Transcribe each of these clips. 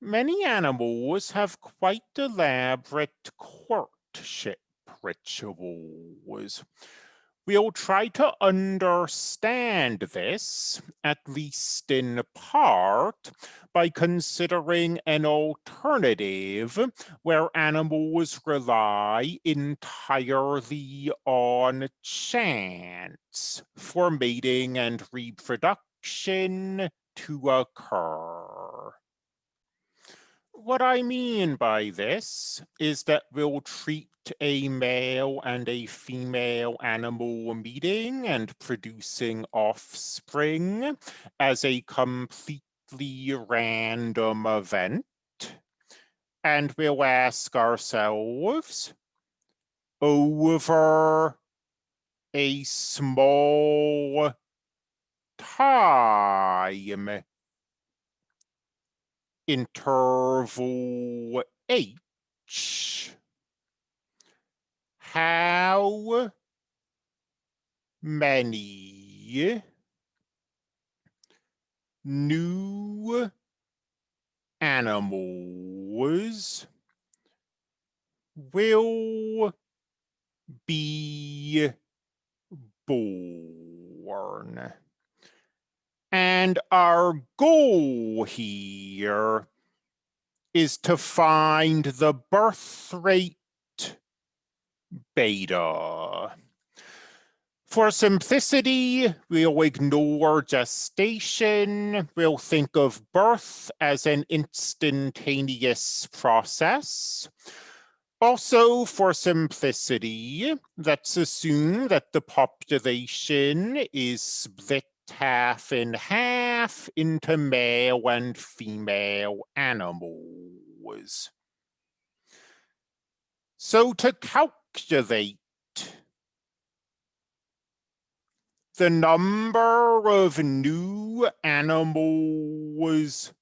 Many animals have quite elaborate courtship rituals. We'll try to understand this, at least in part, by considering an alternative where animals rely entirely on chance for mating and reproduction to occur. What I mean by this is that we'll treat a male and a female animal meeting and producing offspring as a completely random event. And we'll ask ourselves over a small time interval h how many new animals will be born. And our goal here is to find the birth rate beta. For simplicity, we'll ignore gestation. We'll think of birth as an instantaneous process. Also, for simplicity, let's assume that the population is split half and half into male and female animals. So to calculate the number of new animals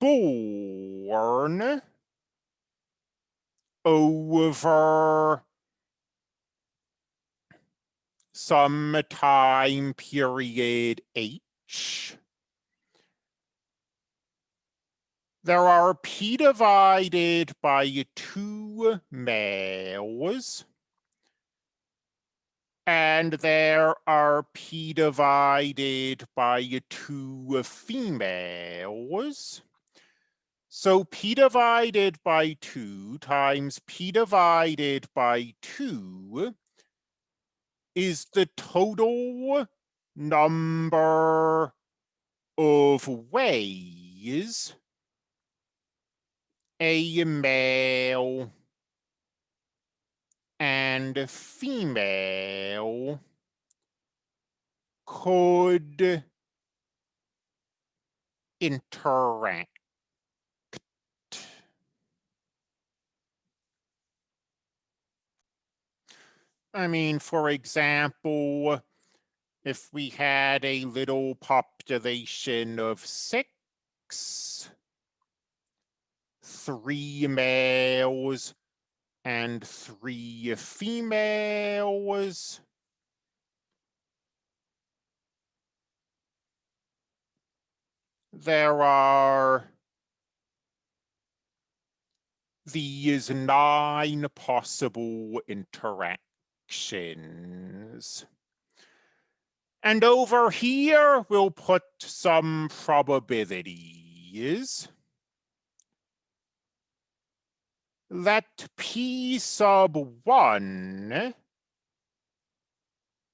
born over some time period H. There are P divided by two males. And there are P divided by two females. So P divided by two times P divided by two is the total number of ways a male and female could interact. I mean, for example, if we had a little population of six, three males and three females, there are these nine possible interactions actions. And over here, we'll put some probabilities. Let P sub 1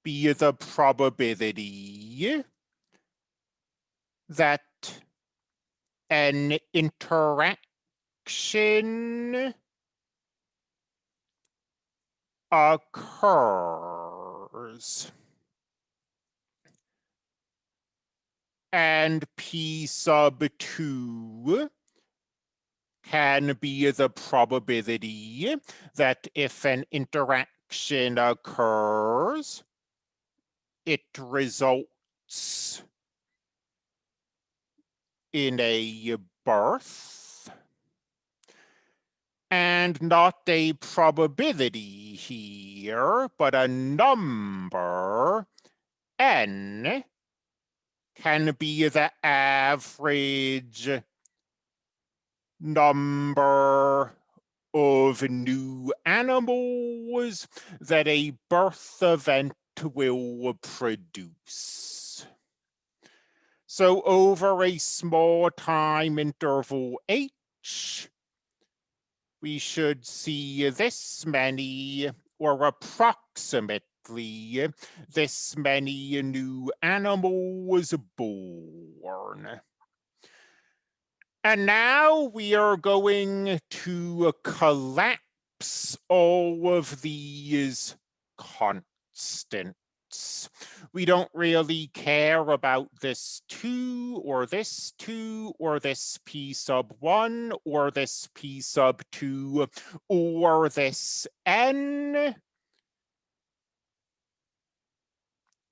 be the probability that an interaction occurs. And P sub 2 can be the probability that if an interaction occurs, it results in a birth and not a probability here, but a number, n, can be the average number of new animals that a birth event will produce. So over a small time interval h, we should see this many or approximately this many new animals born. And now we are going to collapse all of these constants. We don't really care about this two or this two or this p sub one or this p sub two or this n.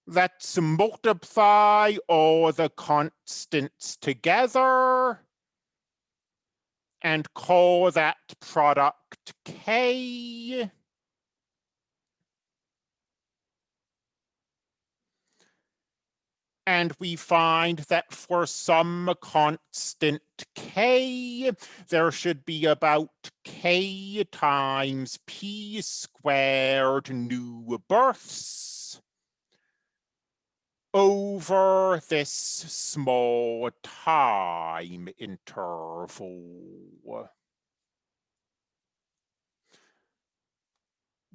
Let's multiply all the constants together and call that product K. And we find that for some constant K, there should be about K times P squared new births over this small time interval?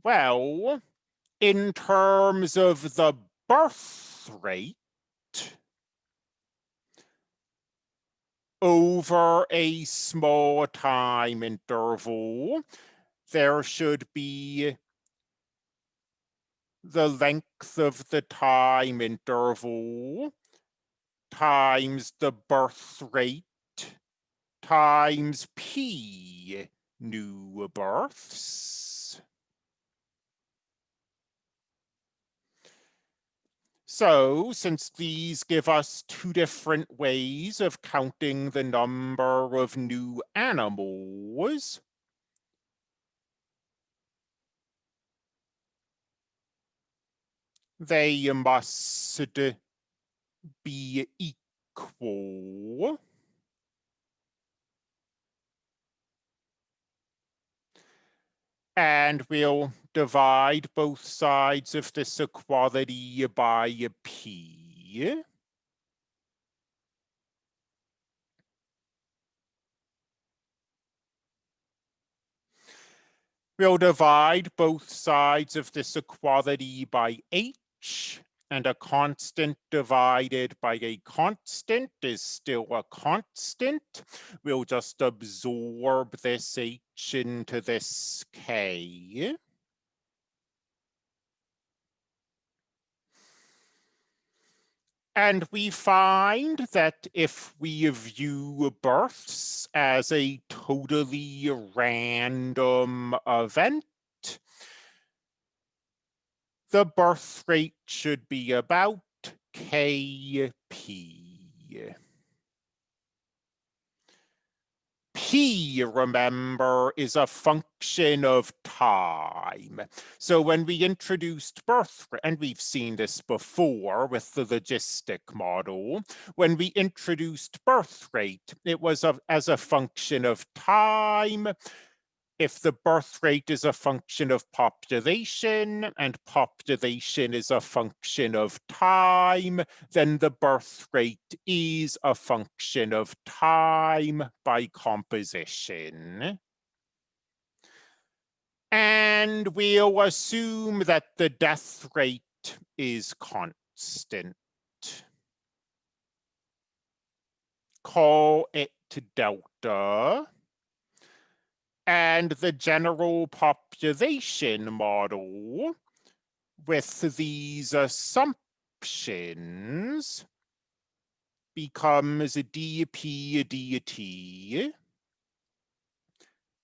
Well, in terms of the birth rate, over a small time interval, there should be the length of the time interval times the birth rate times p new births. So since these give us two different ways of counting the number of new animals, they must be equal. And we'll divide both sides of this equality by p. We'll divide both sides of this equality by h and a constant divided by a constant is still a constant. We'll just absorb this h into this k. And we find that if we view births as a totally random event, the birth rate should be about Kp. P, remember, is a function of time. So when we introduced birth, rate, and we've seen this before with the logistic model, when we introduced birth rate, it was a, as a function of time, if the birth rate is a function of population and population is a function of time, then the birth rate is a function of time by composition. And we'll assume that the death rate is constant. Call it delta and the general population model with these assumptions becomes dp dt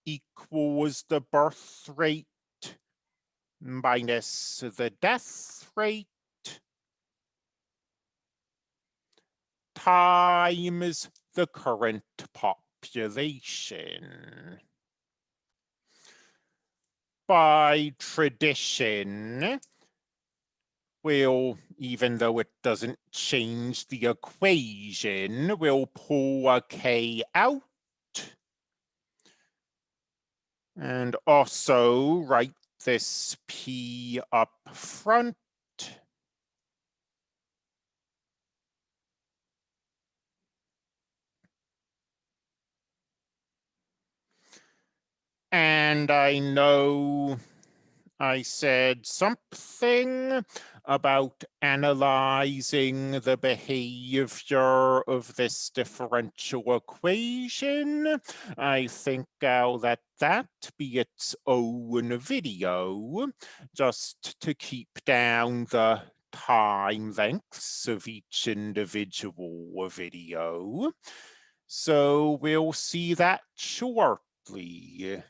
equals the birth rate minus the death rate times the current population by tradition will, even though it doesn't change the equation, we'll pull a k out. And also write this p up front. And I know I said something about analyzing the behavior of this differential equation. I think I'll let that be its own video, just to keep down the time lengths of each individual video. So we'll see that shortly.